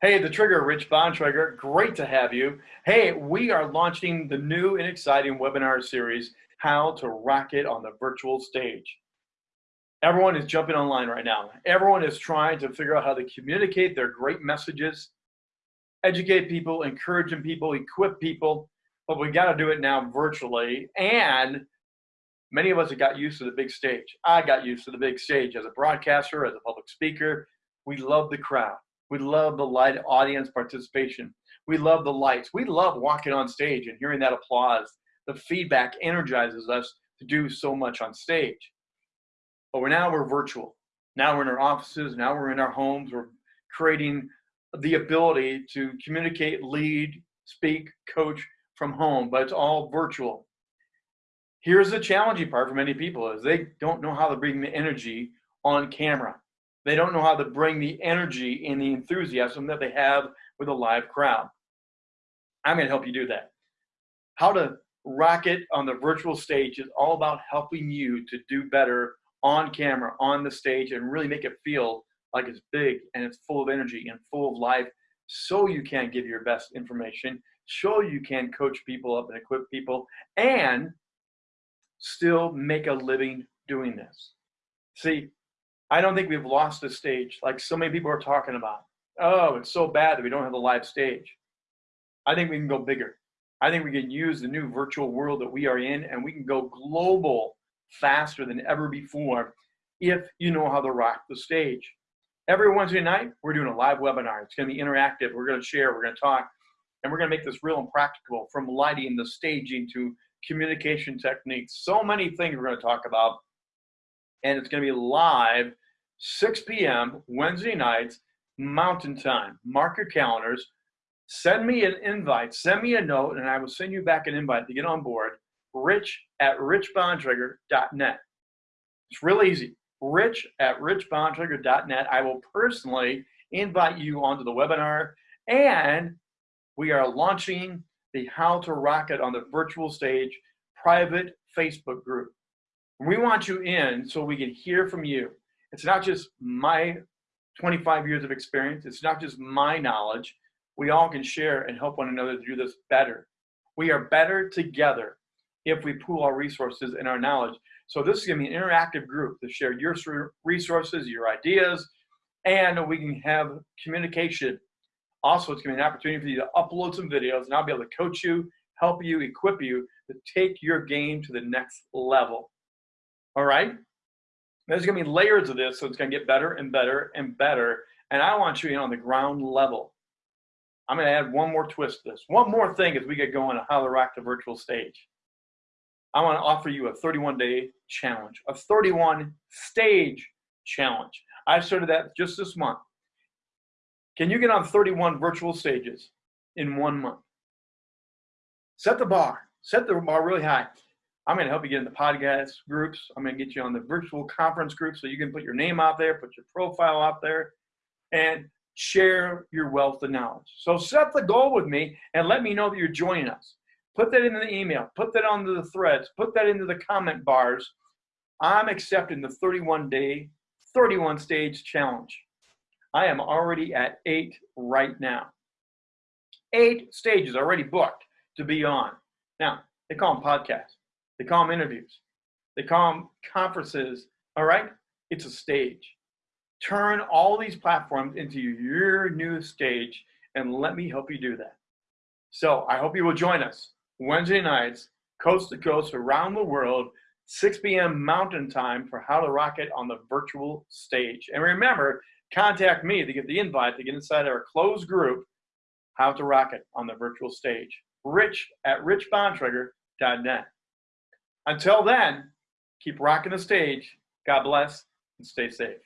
Hey, the Trigger, Rich Bontrager, great to have you. Hey, we are launching the new and exciting webinar series, How to Rock It on the Virtual Stage. Everyone is jumping online right now. Everyone is trying to figure out how to communicate their great messages, educate people, encouraging people, equip people, but we got to do it now virtually. And many of us have got used to the big stage. I got used to the big stage as a broadcaster, as a public speaker. We love the crowd we love the light audience participation. We love the lights. We love walking on stage and hearing that applause. The feedback energizes us to do so much on stage. But we're now we're virtual. Now we're in our offices. Now we're in our homes. We're creating the ability to communicate, lead, speak, coach from home, but it's all virtual. Here's the challenging part for many people is they don't know how to bring the energy on camera. They don't know how to bring the energy and the enthusiasm that they have with a live crowd. I'm going to help you do that. How to rock it on the virtual stage is all about helping you to do better on camera, on the stage, and really make it feel like it's big and it's full of energy and full of life so you can give your best information, so you can coach people up and equip people, and still make a living doing this. See, I don't think we've lost the stage like so many people are talking about. Oh, it's so bad that we don't have the live stage. I think we can go bigger. I think we can use the new virtual world that we are in and we can go global faster than ever before if you know how to rock the stage. Every Wednesday night, we're doing a live webinar. It's going to be interactive. We're going to share, we're going to talk, and we're going to make this real and practical from lighting the staging to communication techniques. So many things we're going to talk about and it's going to be live 6 p.m. Wednesday nights, Mountain Time. Mark your calendars. Send me an invite. Send me a note, and I will send you back an invite to get on board. Rich at richbontrager.net. It's real easy. Rich at richbontrager.net. I will personally invite you onto the webinar, and we are launching the How to Rock It on the Virtual Stage private Facebook group. We want you in so we can hear from you. It's not just my 25 years of experience. It's not just my knowledge. We all can share and help one another do this better. We are better together if we pool our resources and our knowledge. So this is going to be an interactive group to share your resources, your ideas, and we can have communication. Also, it's going to be an opportunity for you to upload some videos, and I'll be able to coach you, help you, equip you to take your game to the next level. All right? There's going to be layers of this, so it's going to get better and better and better. And I want you in on the ground level. I'm going to add one more twist to this. One more thing as we get going on how to rock the virtual stage. I want to offer you a 31 day challenge, a 31 stage challenge. I started that just this month. Can you get on 31 virtual stages in one month? Set the bar, set the bar really high. I'm going to help you get in the podcast groups. I'm going to get you on the virtual conference group so you can put your name out there, put your profile out there, and share your wealth of knowledge. So set the goal with me and let me know that you're joining us. Put that in the email, put that onto the threads, put that into the comment bars. I'm accepting the 31 day, 31 stage challenge. I am already at eight right now. Eight stages already booked to be on. Now, they call them podcasts. They call them interviews. They call them conferences. All right? It's a stage. Turn all these platforms into your new stage and let me help you do that. So I hope you will join us Wednesday nights, coast to coast, around the world, 6 p.m. Mountain Time for How to Rock It on the virtual stage. And remember, contact me to get the invite to get inside our closed group, How to Rock It on the virtual stage. Rich at richbontrager.net. Until then, keep rocking the stage. God bless and stay safe.